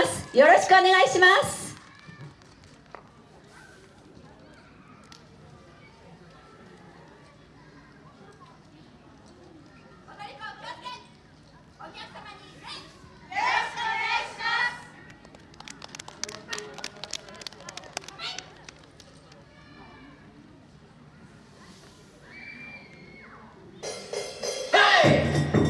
ます。よろしくお願いします。はい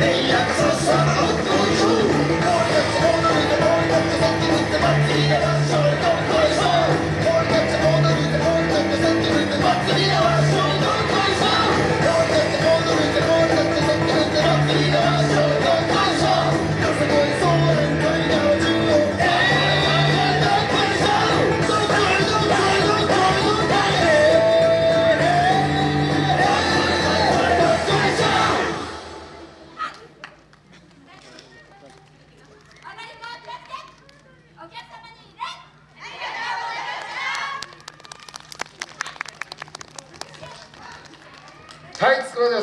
Hey, I'm so sorry. です。